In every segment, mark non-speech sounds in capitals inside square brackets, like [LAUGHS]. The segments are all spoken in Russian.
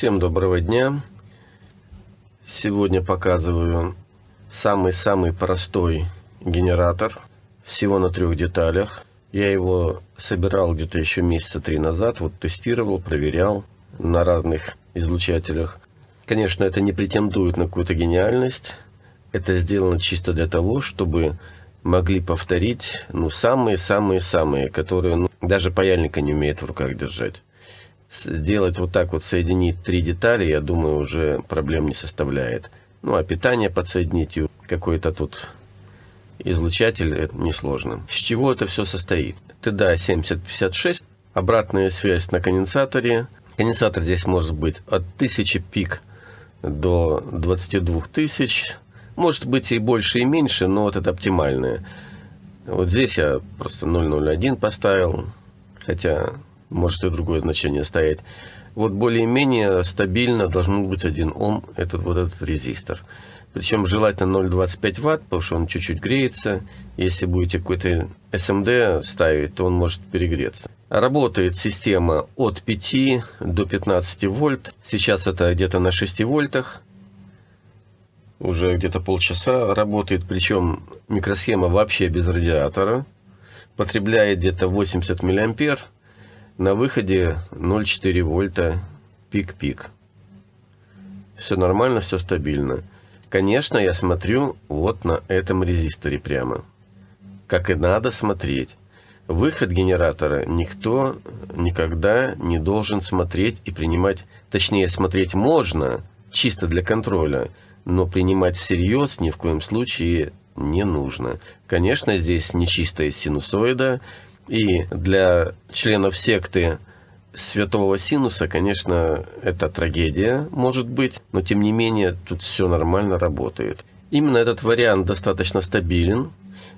Всем доброго дня! Сегодня показываю самый-самый простой генератор, всего на трех деталях. Я его собирал где-то еще месяца три назад, вот тестировал, проверял на разных излучателях. Конечно, это не претендует на какую-то гениальность, это сделано чисто для того, чтобы могли повторить, ну, самые-самые-самые, которые ну, даже паяльника не умеет в руках держать. Сделать вот так вот, соединить три детали, я думаю, уже проблем не составляет. Ну, а питание подсоединить и какой-то тут излучатель, это несложно. С чего это все состоит? ТДА 7056, обратная связь на конденсаторе. Конденсатор здесь может быть от 1000 пик до 22 тысяч может быть и больше, и меньше, но вот это оптимальное. Вот здесь я просто 001 поставил, хотя может и другое значение стоять. Вот более-менее стабильно должен быть 1 Ом, этот вот этот резистор. Причем желательно 0,25 ватт, потому что он чуть-чуть греется. Если будете какой-то SMD ставить, то он может перегреться. Работает система от 5 до 15 вольт. Сейчас это где-то на 6 вольтах уже где-то полчаса работает, причем микросхема вообще без радиатора, потребляет где-то 80 миллиампер, на выходе 0,4 вольта пик-пик. Все нормально, все стабильно. Конечно, я смотрю вот на этом резисторе прямо. Как и надо смотреть. Выход генератора никто никогда не должен смотреть и принимать, точнее смотреть можно, чисто для контроля, но принимать всерьез ни в коем случае не нужно. Конечно, здесь нечистая синусоида, и для членов секты святого синуса, конечно, это трагедия, может быть, но тем не менее тут все нормально работает. Именно этот вариант достаточно стабилен.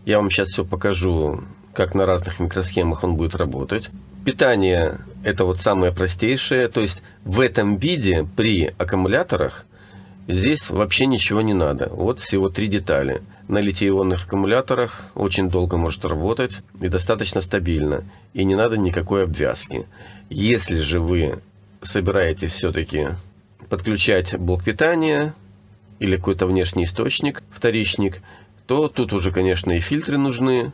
Я вам сейчас все покажу, как на разных микросхемах он будет работать. Питание – это вот самое простейшее, то есть в этом виде при аккумуляторах Здесь вообще ничего не надо. Вот всего три детали. На литий-ионных аккумуляторах очень долго может работать и достаточно стабильно. И не надо никакой обвязки. Если же вы собираетесь все-таки подключать блок питания или какой-то внешний источник, вторичник, то тут уже, конечно, и фильтры нужны,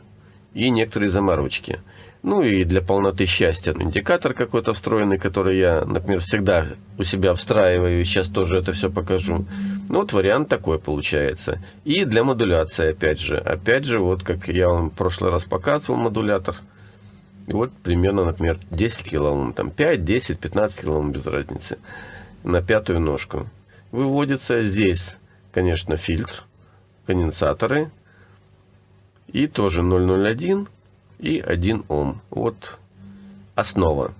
и некоторые заморочки. Ну и для полноты счастья индикатор какой-то встроенный, который я, например, всегда у себя встраиваю, сейчас тоже это все покажу. Ну вот вариант такой получается. И для модуляции, опять же. Опять же, вот как я вам в прошлый раз показывал модулятор. И вот примерно, например, 10 килоом, там 5, 10, 15 килоом, без разницы. На пятую ножку. Выводится здесь, конечно, фильтр, конденсаторы. И тоже 001 и 1 Ом. Вот основа.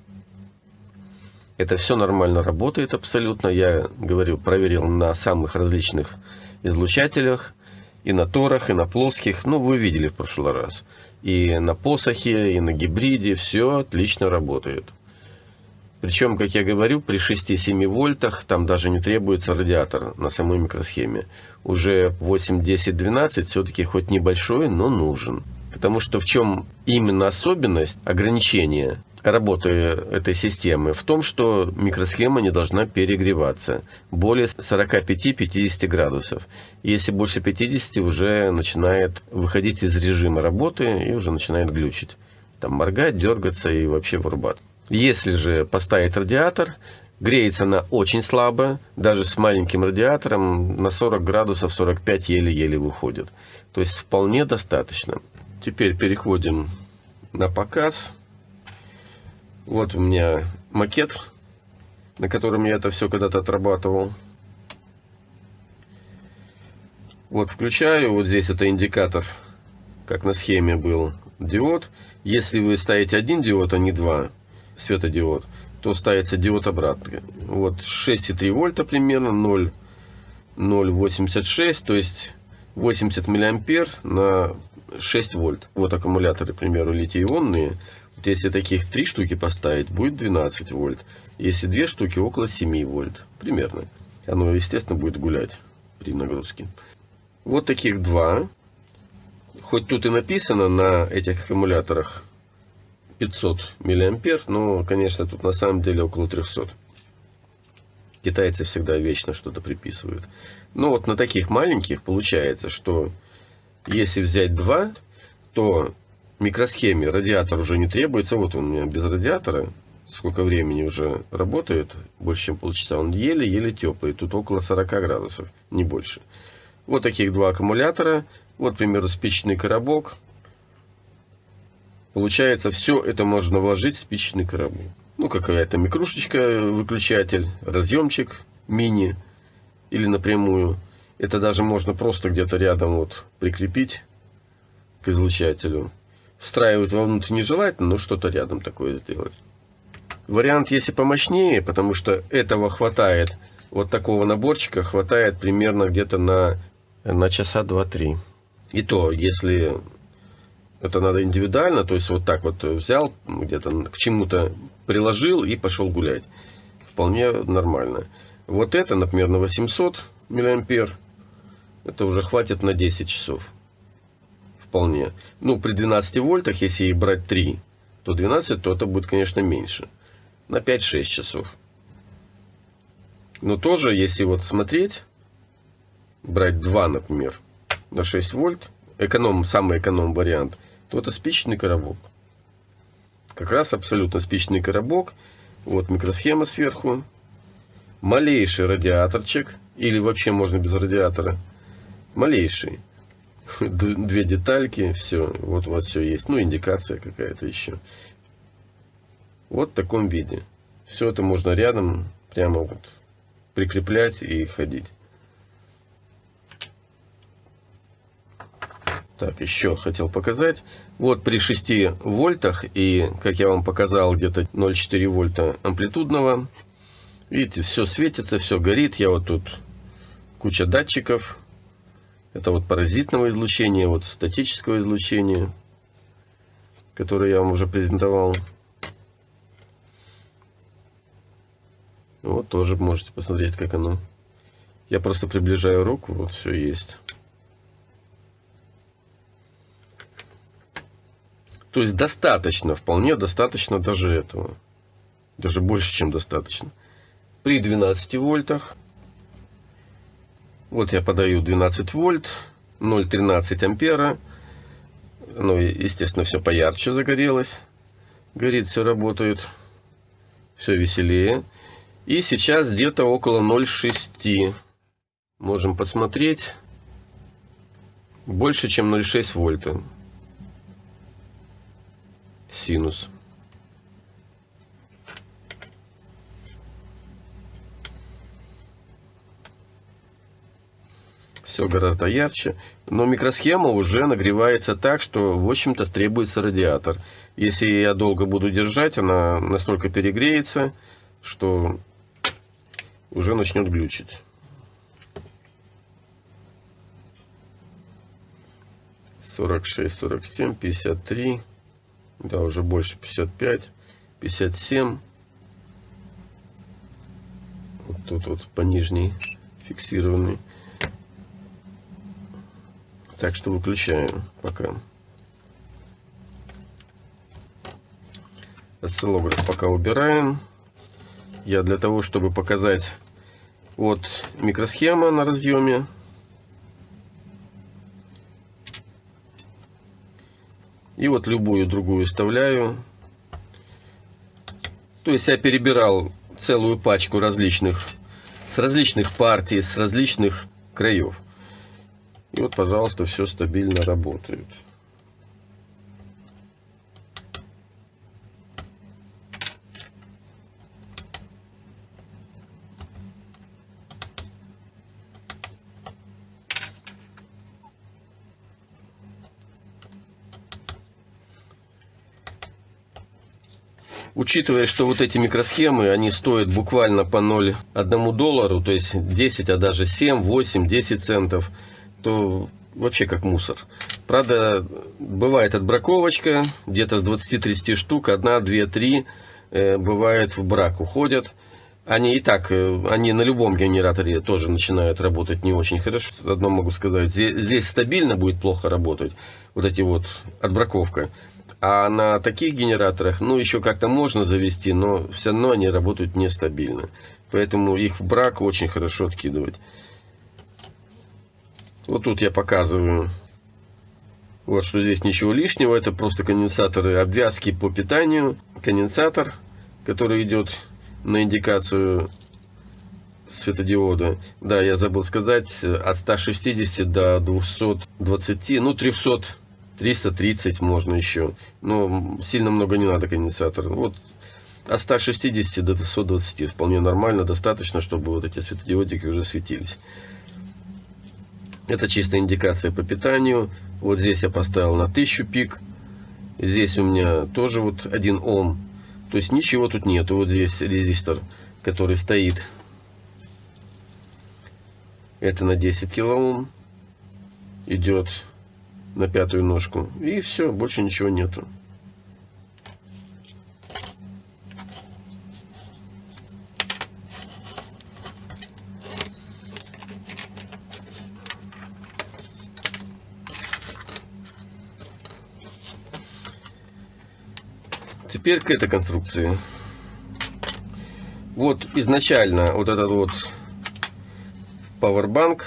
Это все нормально работает абсолютно. Я говорю, проверил на самых различных излучателях. И на торах, и на плоских. Ну, вы видели в прошлый раз. И на посохе, и на гибриде. Все отлично работает. Причем, как я говорю, при 6-7 вольтах там даже не требуется радиатор на самой микросхеме. Уже 8, 10, 12 все-таки хоть небольшой, но нужен. Потому что в чем именно особенность ограничения работы этой системы? В том, что микросхема не должна перегреваться более 45-50 градусов. Если больше 50, уже начинает выходить из режима работы и уже начинает глючить. Там моргать, дергаться и вообще вырубаться. Если же поставить радиатор, греется она очень слабо, даже с маленьким радиатором на 40 градусов, 45 еле-еле выходит. То есть вполне достаточно. Теперь переходим на показ. Вот у меня макет, на котором я это все когда-то отрабатывал. Вот включаю, вот здесь это индикатор, как на схеме был диод. Если вы ставите один диод, а не два светодиод, то ставится диод обратно. Вот 6,3 вольта примерно, 0, 0,86, то есть 80 миллиампер на 6 вольт. Вот аккумуляторы, к примеру, литий-ионные. Вот если таких 3 штуки поставить, будет 12 вольт. Если 2 штуки, около 7 вольт. Примерно. Оно, естественно, будет гулять при нагрузке. Вот таких два. Хоть тут и написано на этих аккумуляторах 500 миллиампер, но, конечно, тут на самом деле около 300. Китайцы всегда вечно что-то приписывают. Но вот на таких маленьких получается, что если взять два, то микросхеме радиатор уже не требуется. Вот он у меня без радиатора. Сколько времени уже работает, больше чем полчаса. Он еле-еле теплый. Тут около 40 градусов, не больше. Вот таких два аккумулятора. Вот, к примеру, спичечный коробок. Получается, все это можно вложить в спичечный коробок. Ну, какая-то микрушечка, выключатель, разъемчик мини или напрямую. Это даже можно просто где-то рядом вот прикрепить к излучателю. Встраивать вовнутрь нежелательно, но что-то рядом такое сделать. Вариант, если помощнее, потому что этого хватает, вот такого наборчика хватает примерно где-то на, на часа 2-3. И то, если это надо индивидуально, то есть вот так вот взял, где-то к чему-то приложил и пошел гулять. Вполне нормально. Вот это, например, на 800 миллиампер, это уже хватит на 10 часов. Вполне. Ну, при 12 вольтах, если и брать 3, то 12, то это будет, конечно, меньше. На 5-6 часов. Но тоже, если вот смотреть, брать 2, например, на 6 вольт, эконом, самый эконом вариант, то это спичечный коробок. Как раз абсолютно спичечный коробок. Вот микросхема сверху. Малейший радиаторчик. Или вообще можно без радиатора. Малейший. [LAUGHS] Две детальки. Все. Вот у вас все есть. Ну, индикация какая-то еще. Вот в таком виде. Все это можно рядом прямо вот прикреплять и ходить. Так, еще хотел показать. Вот при 6 вольтах и, как я вам показал, где-то 0,4 вольта амплитудного. Видите, все светится, все горит. Я вот тут куча датчиков. Это вот паразитного излучения, вот статического излучения, которое я вам уже презентовал. Вот тоже можете посмотреть, как оно. Я просто приближаю руку, вот все есть. То есть достаточно, вполне достаточно даже этого. Даже больше, чем достаточно. При 12 вольтах. Вот я подаю 12 вольт, 0,13 ампера. Ну, естественно, все поярче загорелось. Горит, все работает. Все веселее. И сейчас где-то около 0,6. Можем посмотреть. Больше, чем 0,6 вольта синус. Все гораздо ярче. Но микросхема уже нагревается так, что, в общем-то, требуется радиатор. Если я долго буду держать, она настолько перегреется, что уже начнет глючить. Сорок шесть, сорок семь, пятьдесят три да, уже больше 55, 57. Вот тут вот по нижней фиксированный. Так что выключаем пока. Осциллограф пока убираем. Я для того, чтобы показать вот микросхема на разъеме И вот любую другую вставляю. То есть я перебирал целую пачку различных, с различных партий, с различных краев. И вот, пожалуйста, все стабильно работает. Учитывая, что вот эти микросхемы, они стоят буквально по 0,1 доллару, то есть 10, а даже 7, 8, 10 центов, то вообще как мусор. Правда, бывает отбраковочка, где-то с 20-30 штук, одна, две, три, э, бывает в брак уходят. Они и так, э, они на любом генераторе тоже начинают работать не очень хорошо. Одно могу сказать, здесь, здесь стабильно будет плохо работать, вот эти вот отбраковка. А на таких генераторах, ну, еще как-то можно завести, но все равно они работают нестабильно. Поэтому их в брак очень хорошо откидывать. Вот тут я показываю, вот что здесь ничего лишнего. Это просто конденсаторы обвязки по питанию. Конденсатор, который идет на индикацию светодиода. Да, я забыл сказать, от 160 до 220, ну 300, 330 можно еще. Но сильно много не надо конденсатор. Вот от 160 до 220 вполне нормально, достаточно, чтобы вот эти светодиодики уже светились. Это чистая индикация по питанию. Вот здесь я поставил на 1000 пик. Здесь у меня тоже вот 1 Ом. То есть ничего тут нету. Вот здесь резистор, который стоит это на 10 килоом идет на пятую ножку. И все, больше ничего нету. Теперь к этой конструкции. Вот изначально вот этот вот Powerbank.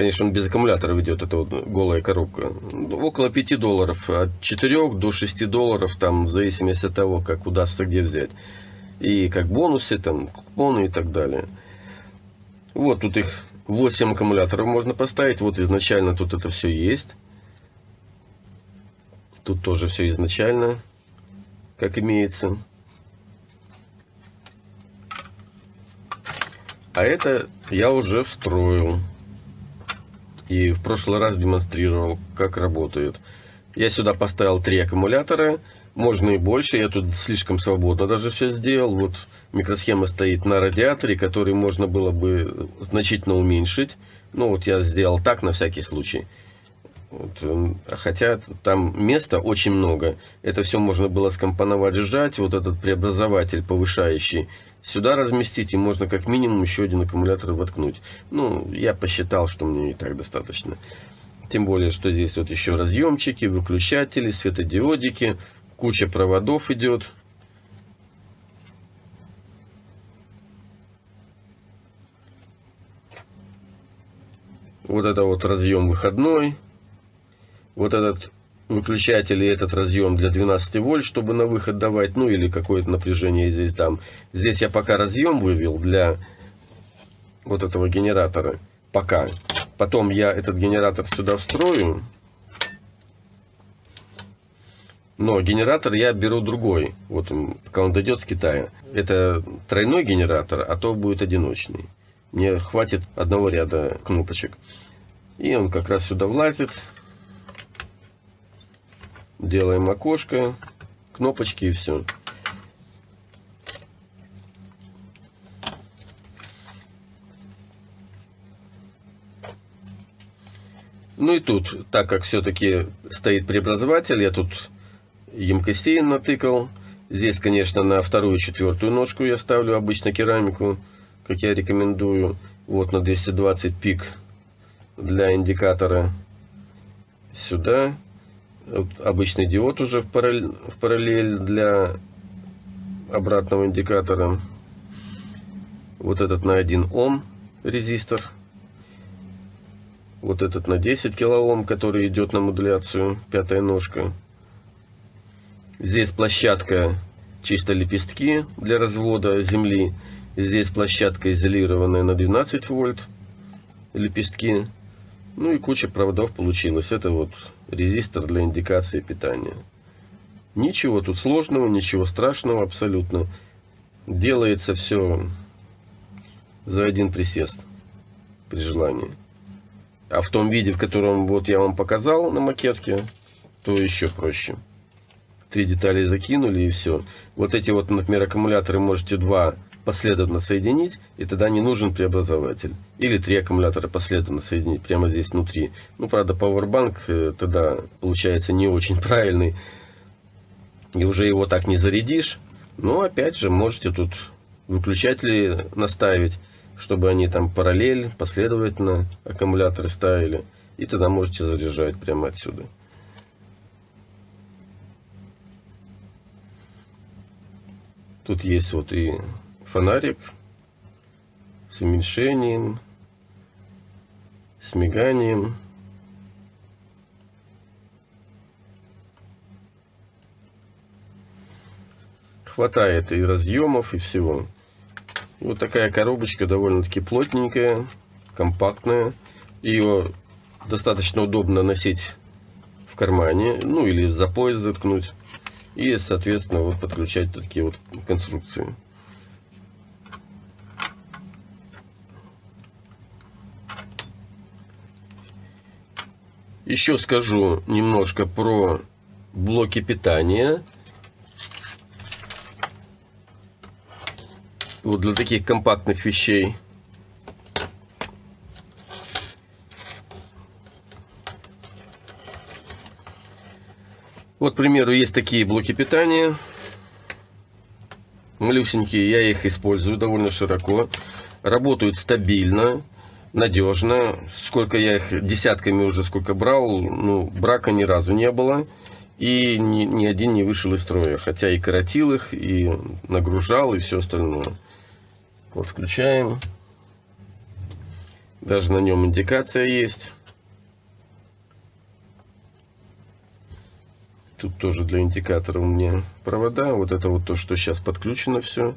Конечно, он без аккумулятора ведет, это вот голая коробка. Около 5 долларов, от 4 до 6 долларов, там, в зависимости от того, как удастся где взять. И как бонусы, там, купоны и так далее. Вот тут их 8 аккумуляторов можно поставить. Вот изначально тут это все есть. Тут тоже все изначально, как имеется. А это я уже встроил. И в прошлый раз демонстрировал, как работает. Я сюда поставил три аккумулятора. Можно и больше. Я тут слишком свободно даже все сделал. Вот микросхема стоит на радиаторе, который можно было бы значительно уменьшить. Ну вот я сделал так на всякий случай. Вот, эм, хотя там места очень много. Это все можно было скомпоновать, сжать. Вот этот преобразователь повышающий сюда разместить. И можно как минимум еще один аккумулятор воткнуть. Ну, я посчитал, что мне и так достаточно. Тем более, что здесь вот еще разъемчики, выключатели, светодиодики. Куча проводов идет. Вот это вот разъем выходной вот этот выключатель и этот разъем для 12 вольт, чтобы на выход давать, ну или какое-то напряжение здесь там. Здесь я пока разъем вывел для вот этого генератора. Пока. Потом я этот генератор сюда встрою. Но генератор я беру другой. Вот пока он дойдет с Китая. Это тройной генератор, а то будет одиночный. Мне хватит одного ряда кнопочек. И он как раз сюда влазит. Делаем окошко, кнопочки и все. Ну и тут, так как все-таки стоит преобразователь, я тут емкостей натыкал. Здесь, конечно, на вторую четвертую ножку я ставлю обычно керамику, как я рекомендую. Вот на 220 пик для индикатора. Сюда обычный диод уже в параллель, в параллель для обратного индикатора. Вот этот на 1 Ом резистор. Вот этот на 10 килоом, который идет на модуляцию, пятая ножка. Здесь площадка чисто лепестки для развода земли. Здесь площадка изолированная на 12 вольт лепестки. Ну и куча проводов получилось. Это вот резистор для индикации питания. Ничего тут сложного, ничего страшного абсолютно. Делается все за один присест при желании. А в том виде, в котором вот я вам показал на макетке, то еще проще. Три детали закинули и все. Вот эти вот, например, аккумуляторы можете два последовательно соединить, и тогда не нужен преобразователь. Или три аккумулятора последовательно соединить прямо здесь внутри. Ну, правда, Powerbank э, тогда получается не очень [LAUGHS] правильный. И уже его так не зарядишь. Но опять же, можете тут выключатели наставить, чтобы они там параллель, последовательно аккумуляторы ставили. И тогда можете заряжать прямо отсюда. Тут есть вот и фонарик с уменьшением, с миганием. Хватает и разъемов, и всего. Вот такая коробочка довольно-таки плотненькая, компактная. Ее достаточно удобно носить в кармане, ну или за пояс заткнуть. И, соответственно, вот подключать такие вот конструкции. Еще скажу немножко про блоки питания. Вот для таких компактных вещей. Вот, к примеру, есть такие блоки питания. Малюсенькие, я их использую довольно широко. Работают стабильно, надежно. Сколько я их десятками уже сколько брал, ну, брака ни разу не было. И ни, ни один не вышел из строя. Хотя и коротил их, и нагружал, и все остальное. Вот включаем. Даже на нем индикация есть. Тут тоже для индикатора у меня провода. Вот это вот то, что сейчас подключено все.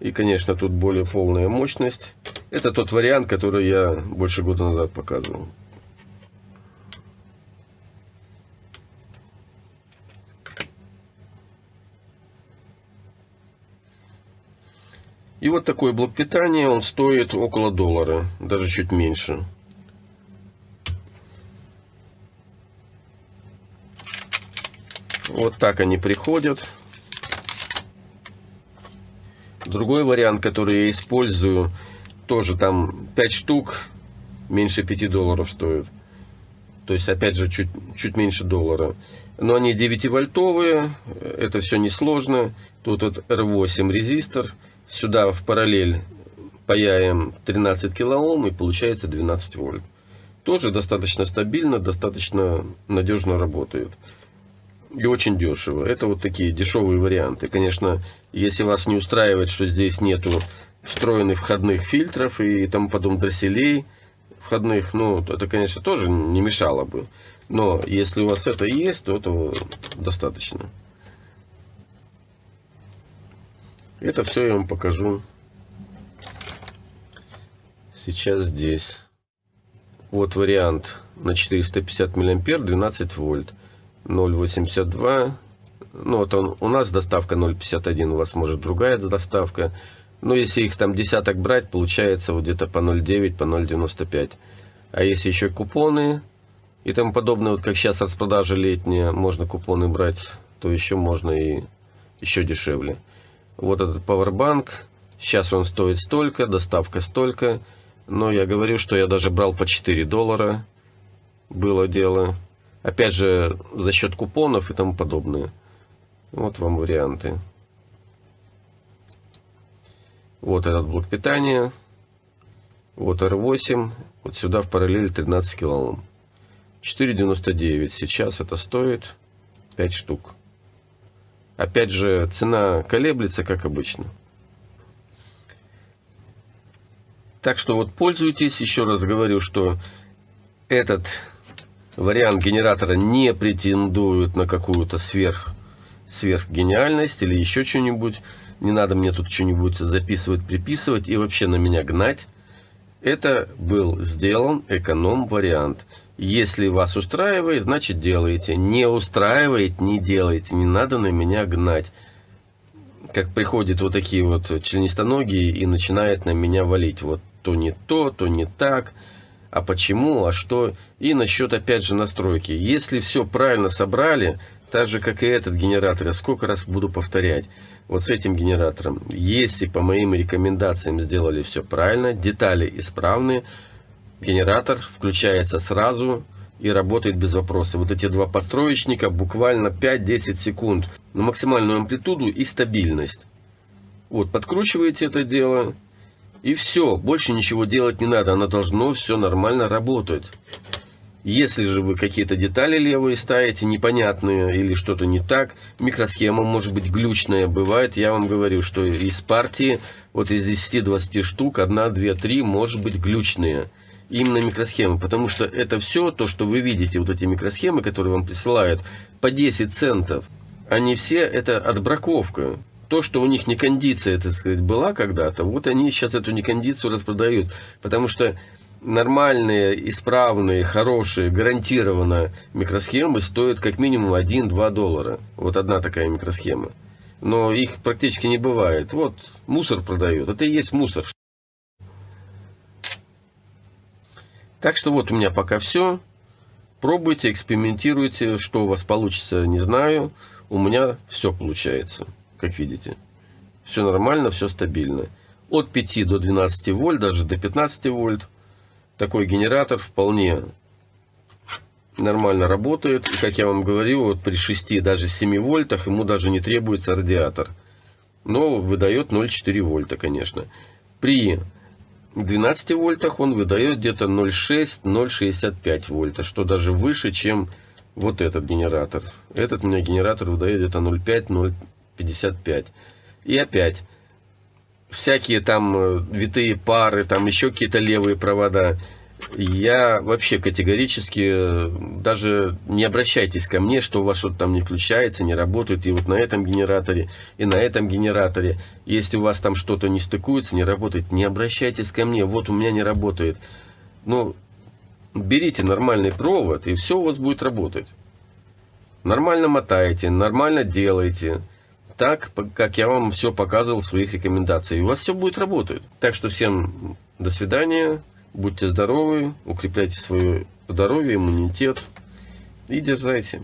И, конечно, тут более полная мощность. Это тот вариант, который я больше года назад показывал. И вот такой блок питания, он стоит около доллара, даже чуть меньше. Вот так они приходят. Другой вариант, который я использую, тоже там 5 штук, меньше 5 долларов стоит. То есть, опять же, чуть, чуть меньше доллара. Но они 9-вольтовые, это все несложно. Тут вот R8 резистор, сюда в параллель паяем 13 килоом и получается 12 вольт. Тоже достаточно стабильно, достаточно надежно работает и очень дешево. Это вот такие дешевые варианты. Конечно, если вас не устраивает, что здесь нету встроенных входных фильтров и там потом дросселей входных, ну, это, конечно, тоже не мешало бы. Но если у вас это есть, то этого достаточно. Это все я вам покажу сейчас здесь. Вот вариант на 450 миллиампер 12 вольт. 0.82. Ну, вот он, у нас доставка 0.51, у вас может другая доставка. Но если их там десяток брать, получается вот где-то по 0.9, по 0.95. А если еще купоны и тому подобное, вот как сейчас распродажа летняя, можно купоны брать, то еще можно и еще дешевле. Вот этот Powerbank, сейчас он стоит столько, доставка столько. Но я говорю, что я даже брал по 4 доллара, было дело. Опять же, за счет купонов и тому подобное. Вот вам варианты. Вот этот блок питания. Вот R8. Вот сюда в параллель 13 килоом. 4,99. Сейчас это стоит 5 штук. Опять же, цена колеблется, как обычно. Так что вот пользуйтесь. Еще раз говорю, что этот вариант генератора не претендует на какую-то сверх, сверхгениальность или еще что-нибудь. Не надо мне тут что-нибудь записывать, приписывать и вообще на меня гнать. Это был сделан эконом-вариант. Если вас устраивает, значит делаете. Не устраивает, не делайте. Не надо на меня гнать. Как приходят вот такие вот членистоногие и начинают на меня валить. Вот то не то, то не так а почему, а что. И насчет, опять же, настройки. Если все правильно собрали, так же, как и этот генератор, я сколько раз буду повторять, вот с этим генератором, если по моим рекомендациям сделали все правильно, детали исправны, генератор включается сразу и работает без вопроса. Вот эти два построечника буквально 5-10 секунд на максимальную амплитуду и стабильность. Вот, подкручиваете это дело, и все, больше ничего делать не надо, оно должно все нормально работать. Если же вы какие-то детали левые ставите, непонятные или что-то не так, микросхема может быть глючная, бывает, я вам говорю, что из партии, вот из 10-20 штук, 1, 2, 3 может быть глючные. Именно микросхемы, потому что это все, то, что вы видите, вот эти микросхемы, которые вам присылают, по 10 центов, они все, это отбраковка. То, что у них не кондиция, так сказать, была когда-то, вот они сейчас эту некондицию распродают, потому что нормальные, исправные, хорошие, гарантированно микросхемы стоят как минимум 1-2 доллара. Вот одна такая микросхема. Но их практически не бывает. Вот мусор продают. Это и есть мусор. Так что вот у меня пока все. Пробуйте, экспериментируйте. Что у вас получится, не знаю. У меня все получается, как видите. Все нормально, все стабильно. От 5 до 12 вольт, даже до 15 вольт такой генератор вполне нормально работает. И, как я вам говорил, вот при 6, даже 7 вольтах ему даже не требуется радиатор. Но выдает 0,4 вольта, конечно. При 12 вольтах он выдает где-то 0,6-0,65 вольта, что даже выше, чем вот этот генератор. Этот у меня генератор выдает где-то 0,5-0,55. И опять, всякие там э, витые пары, там еще какие-то левые провода. Я вообще категорически, э, даже не обращайтесь ко мне, что у вас что-то там не включается, не работает, и вот на этом генераторе, и на этом генераторе. Если у вас там что-то не стыкуется, не работает, не обращайтесь ко мне, вот у меня не работает. Ну, берите нормальный провод, и все у вас будет работать. Нормально мотаете, нормально делаете так, как я вам все показывал в своих рекомендациях. И у вас все будет работать. Так что всем до свидания, будьте здоровы, укрепляйте свое здоровье, иммунитет и дерзайте.